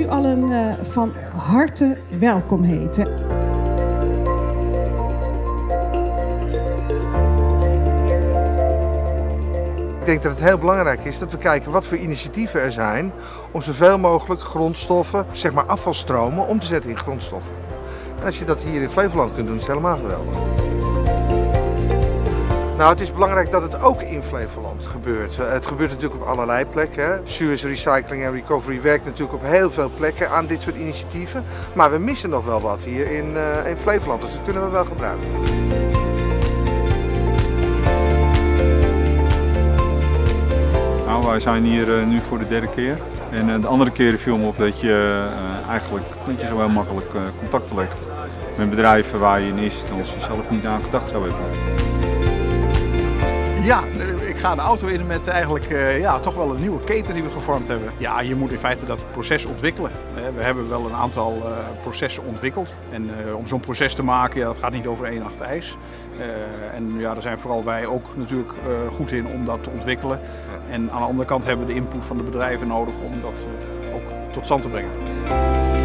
u allen uh, van harte welkom heten. Ik denk dat het heel belangrijk is dat we kijken wat voor initiatieven er zijn om zoveel mogelijk grondstoffen, zeg maar afvalstromen, om te zetten in grondstoffen. En als je dat hier in Flevoland kunt doen, is het helemaal geweldig. Nou, het is belangrijk dat het ook in Flevoland gebeurt. Eh, het gebeurt natuurlijk op allerlei plekken. Suez Recycling en Recovery werkt natuurlijk op heel veel plekken aan dit soort initiatieven. Maar we missen nog wel wat hier in, uh, in Flevoland, dus dat kunnen we wel gebruiken. Nou, wij zijn hier uh, nu voor de derde keer. En de andere keren viel me op dat je eigenlijk dat je zo heel makkelijk contact legt met bedrijven waar je in eerste instantie zelf niet aan gedacht zou hebben. Ja, ik ga de auto in met eigenlijk uh, ja, toch wel een nieuwe keten die we gevormd hebben. Ja, je moet in feite dat proces ontwikkelen. We hebben wel een aantal uh, processen ontwikkeld. En om zo'n proces te maken, ja, dat gaat niet over één nacht ijs. en ja, daar zijn vooral wij ook natuurlijk goed in om dat te ontwikkelen. En aan de andere kant hebben we de input van de bedrijven nodig om dat ook tot stand te brengen.